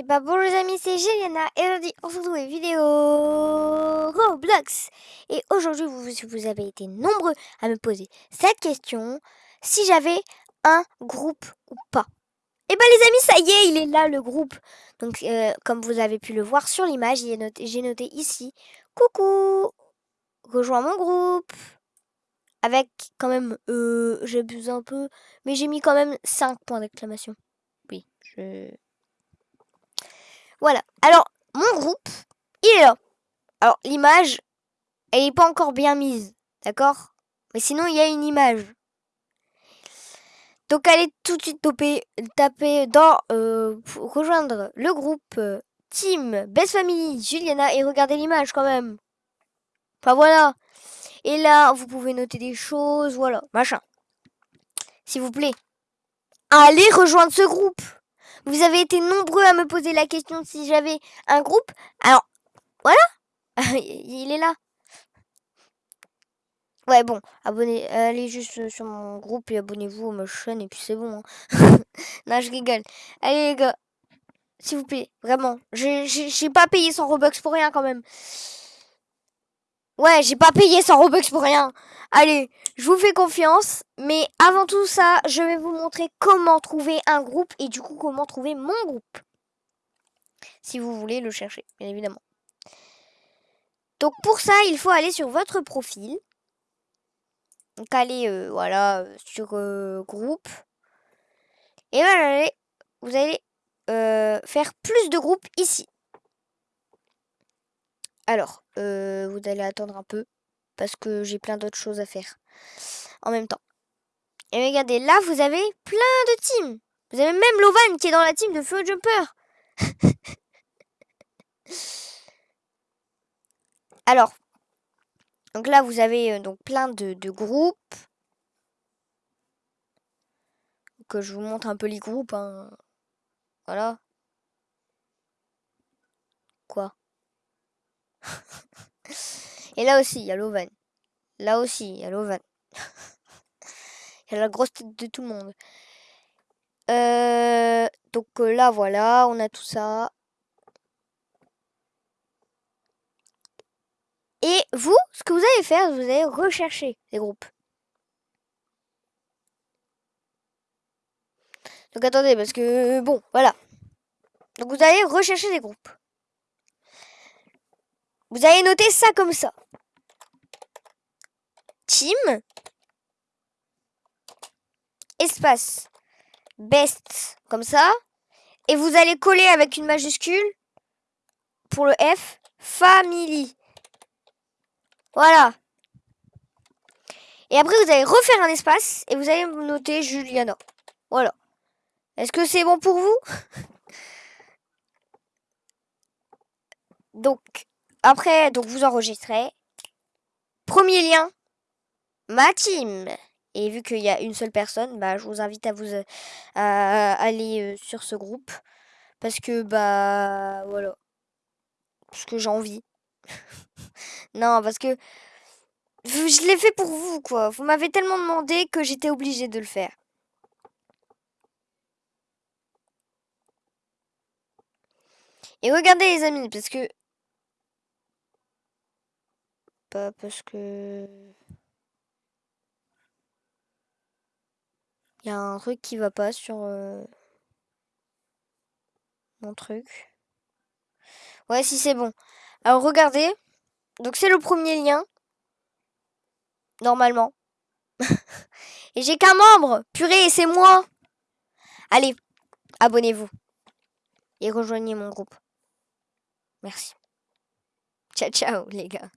Et bah bonjour les amis, c'est Juliana et aujourd'hui on se retrouve une vidéo Roblox. Et aujourd'hui vous, vous avez été nombreux à me poser cette question, si j'avais un groupe ou pas. Et bah les amis, ça y est, il est là le groupe. Donc euh, comme vous avez pu le voir sur l'image, j'ai noté, noté ici, coucou, rejoins mon groupe. Avec quand même, euh, j'abuse un peu, mais j'ai mis quand même 5 points d'exclamation. Oui, je... Voilà. Alors, mon groupe, il est là. Alors, l'image, elle n'est pas encore bien mise. D'accord? Mais sinon, il y a une image. Donc, allez tout de suite taper, dans euh, rejoindre le groupe euh, Team Best Family Juliana et regardez l'image quand même. Enfin, voilà. Et là, vous pouvez noter des choses, voilà, machin. S'il vous plaît. Allez rejoindre ce groupe. Vous avez été nombreux à me poser la question si j'avais un groupe. Alors, voilà. Il est là. Ouais, bon, abonnez, allez juste sur mon groupe et abonnez-vous à ma chaîne et puis c'est bon. Hein. non, je rigole. Allez les gars, s'il vous plaît, vraiment. J'ai pas payé 100 Robux pour rien quand même. Ouais, j'ai pas payé 100 Robux pour rien. Allez, je vous fais confiance. Mais avant tout ça, je vais vous montrer comment trouver un groupe et du coup comment trouver mon groupe. Si vous voulez le chercher, bien évidemment. Donc pour ça, il faut aller sur votre profil. Donc allez, euh, voilà, sur euh, groupe. Et voilà, vous allez euh, faire plus de groupes ici. Alors, vous allez attendre un peu parce que j'ai plein d'autres choses à faire en même temps. Et regardez, là, vous avez plein de teams. Vous avez même Lovan qui est dans la team de Feu Jumper. Alors, donc là, vous avez donc plein de, de groupes. Que je vous montre un peu les groupes. Hein. Voilà. Quoi? Et là aussi, il y a Lovan. Là aussi, il y a Lovan. il y a la grosse tête de tout le monde. Euh, donc euh, là, voilà, on a tout ça. Et vous, ce que vous allez faire, vous allez rechercher les groupes. Donc attendez, parce que bon, voilà. Donc vous allez rechercher des groupes. Vous allez noter ça comme ça. Espace. Best. Comme ça. Et vous allez coller avec une majuscule. Pour le F. Family. Voilà. Et après, vous allez refaire un espace. Et vous allez noter Juliana. Voilà. Est-ce que c'est bon pour vous? Donc, après, donc vous enregistrez. Premier lien, ma team. Et vu qu'il y a une seule personne, bah, je vous invite à vous à aller euh, sur ce groupe. Parce que, bah, voilà. Parce que j'ai envie. non, parce que je l'ai fait pour vous, quoi. Vous m'avez tellement demandé que j'étais obligée de le faire. Et regardez les amis, parce que pas parce que... Un truc qui va pas sur euh, mon truc. Ouais, si c'est bon. Alors regardez. Donc c'est le premier lien. Normalement. Et j'ai qu'un membre. Purée, c'est moi. Allez, abonnez-vous. Et rejoignez mon groupe. Merci. Ciao, ciao, les gars.